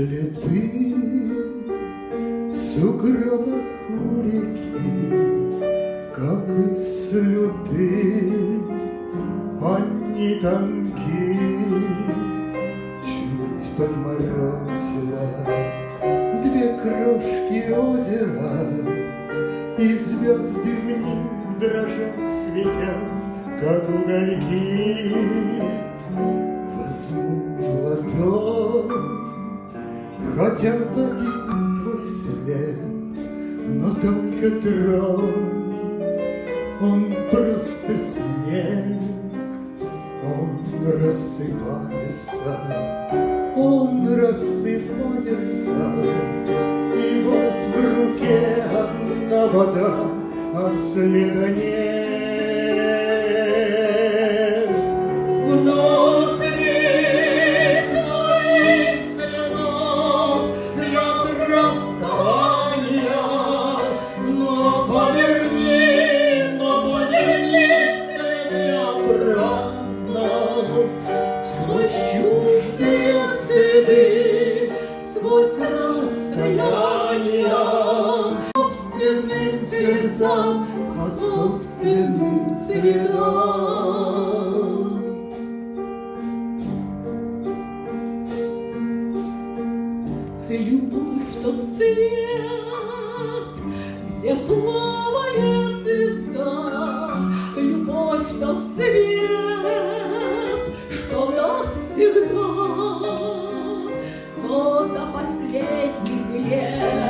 Следы в сугробах у реки, Как и слюды, они тонки. Чуть подморозила две крошки озера, И звезды в них дрожат, светясь, как угольки. Возьму в ладонь Хотя один твой след, но только трон, Он просто снег, он рассыпается, он рассыпается, И вот в руке одна вода, а следа нет. Собственным следам. Любовь тот цвет, где плавает звезда, Любовь тот цвет, что навсегда, но до последних лет,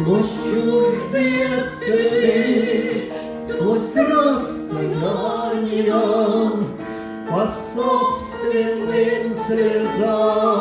сквозь чуждые следы, сквозь расстояния, по собственным слезам.